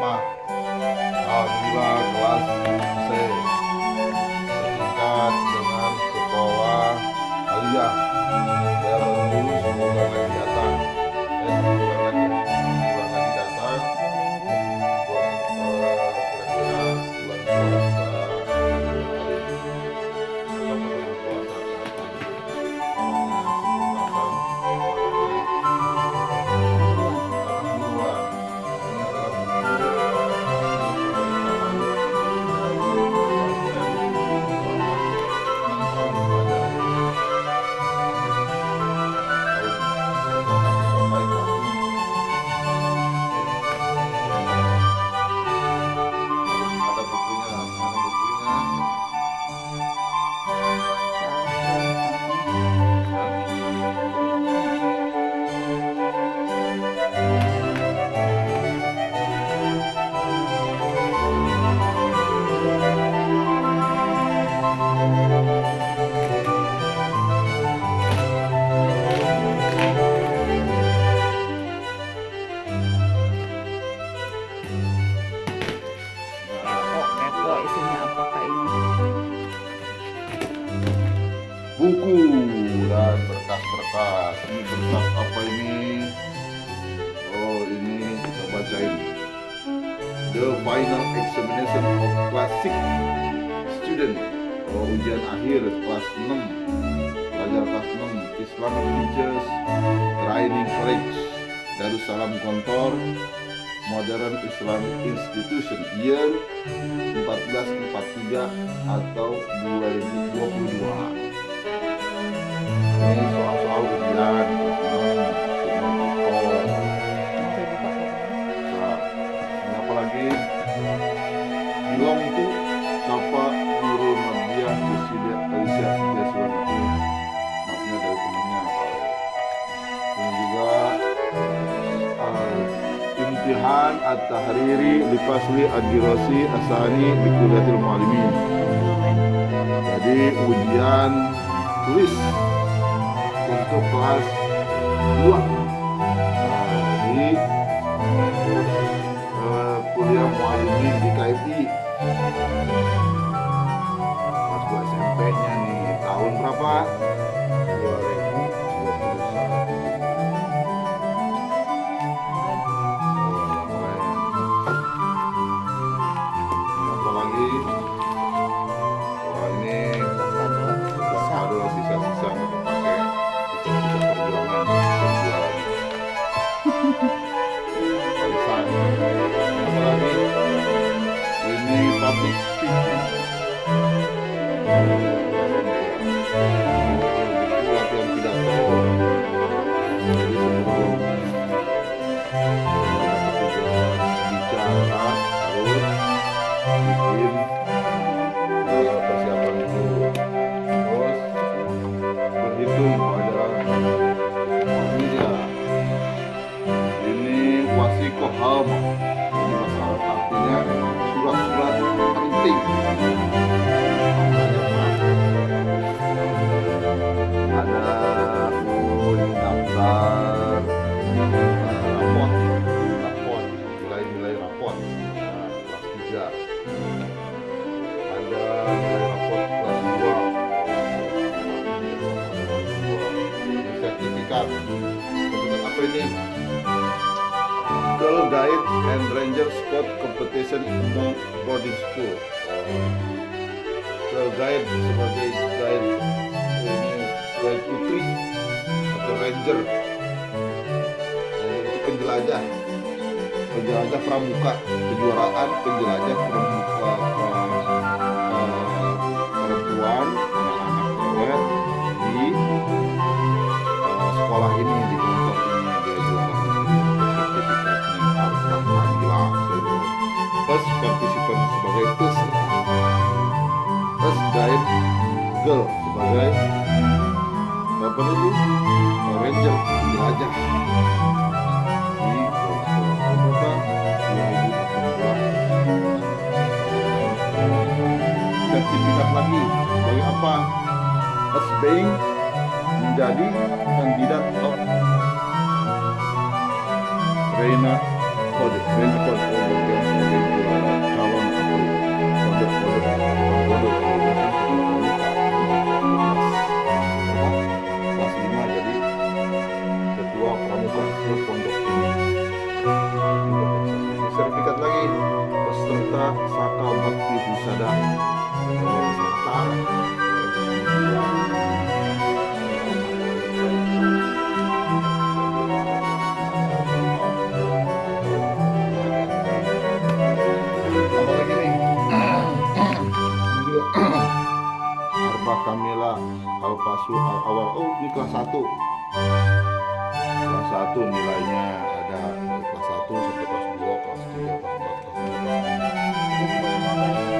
妈。啊你去吧 final examination of classic student. Oh, ujian akhir kelas 6 pelajar kelas 6 Islam Teachers Training College Darussalam Kontor Modern Islam Institution year 1443 atau 2022 ini soal-soal ujian kelas 6 imtihan at-tahriri lipasli ad-dirasi asani di kuliatil mualimin jadi ujian tulis untuk kelas 2 nah, di uh, kuliah mualimin di KFI kelas 2 SMP nya nih tahun berapa public speaking Scout Competition among boarding school. Girl Guide sebagai guide ini guide putri atau ranger. Itu penjelajah. Penjelajah pramuka kejuaraan penjelajah pramuka apa itu ranger penjelajah di 2018 sertifikat lagi. Sebagai apa? As being menjadi kandidat of Reina Kode Reina Kode sertifikat lagi. Peserta Saka Bakti juga Arba Kamila Awal. Oh ini kelas 1 kelas 1 nilainya kelas 2